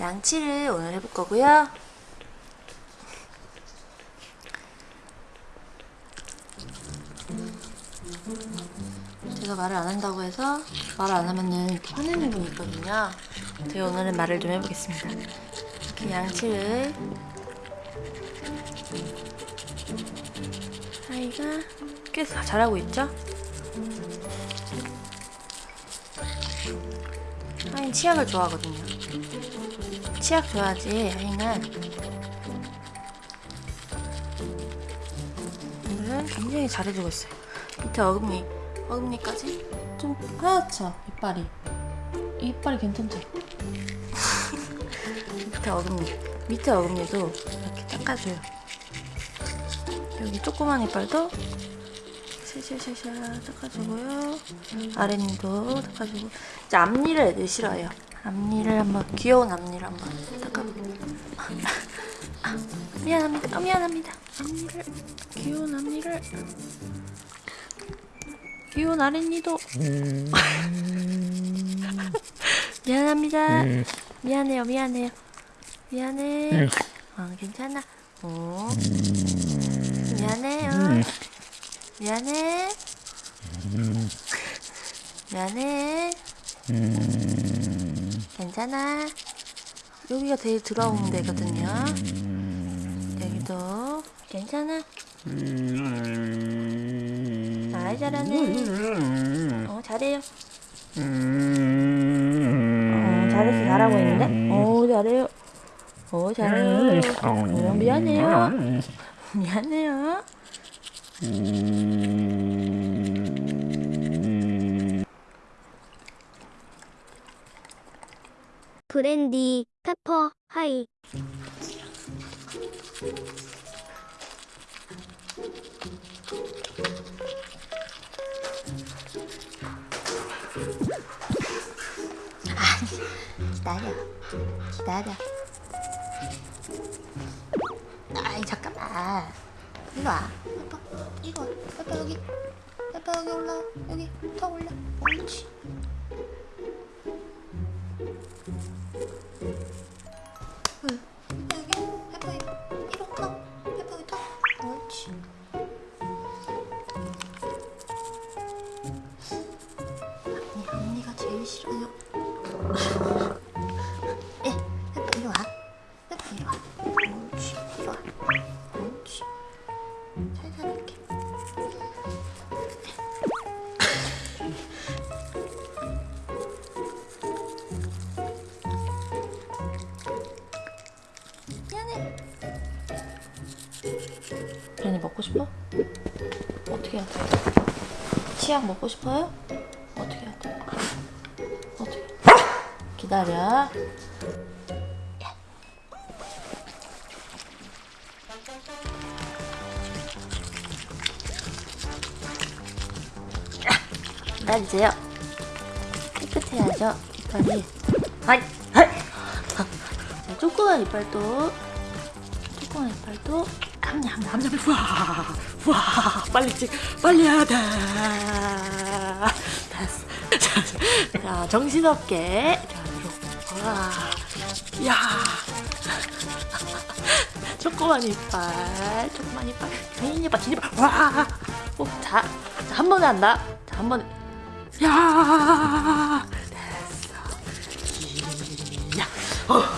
양치를 오늘 해볼 거고요. 제가 말을 안 한다고 해서 말을 안 하면은 화내는 분이 있거든요. 제가 오늘은 말을 좀 해보겠습니다. 이렇게 양치를 하이가 꽤 잘하고 있죠? 하인 치약을 좋아하거든요. 치약 줘야지 하인은 오늘은 굉장히 잘해주고 있어요. 밑에 어금니 어금니까지 좀 하얗죠 이빨이 이빨이 괜찮죠? 밑에 어금니 밑에 어금니도 이렇게 닦아줘요. 여기 조그만 이빨도 샤샤샤샤 닦아주고요. 아랫니도 닦아주고 이제 앞니를 애들 싫어해요. 앞니를 한번 귀여운 앞니를 한번 닦아볼게요. 아, 미안합니다. 아, 미안합니다. 앞니를 귀여운 앞니를 귀여운 아랫니도 미안합니다. 미안해요. 미안해요. 미안해. 어, 괜찮아. 어. 미안해요. 미안해. 미안해. 괜찮아. 여기가 제일 들어온 데거든요. 여기도 괜찮아. 아 잘하네. 어 잘해요. 어 잘해서 잘하고 있는데? 어 잘해요. 어 잘해요. 어 미안해요. 미안해요. 브랜디, 페퍼, 하이. 기다려. 기다려. 아이 잠깐만. 이리 와. 아빠 이리 와. 아빠 여기. 아빠 여기 올라. 여기 턱 올려. 옳지. 싫어요. 예, 이리 와. 이리 와. 옳지, 이리 와. 옳지. 살살 이렇게. 미안해. 괜히 먹고 싶어? 어떻게 해야 돼? 치약 먹고 싶어요? 기다려. 기다리세요. 깨끗해야죠, 이빨이. 하이! 자, 조그만 이빨도, 조그만 이빨도, 함냐, 함냐, 우와! 우와! 빨리 찍, 빨리 해야 돼! 됐어. 자, 자, 정신없게. 와, 야, 조그만 이빨, 조그만 이빨, 긴 이빨, 긴 이빨, 와, 오, 자, 자, 한 번에 한다, 자, 한 번에, 야, 됐어, 야, 어.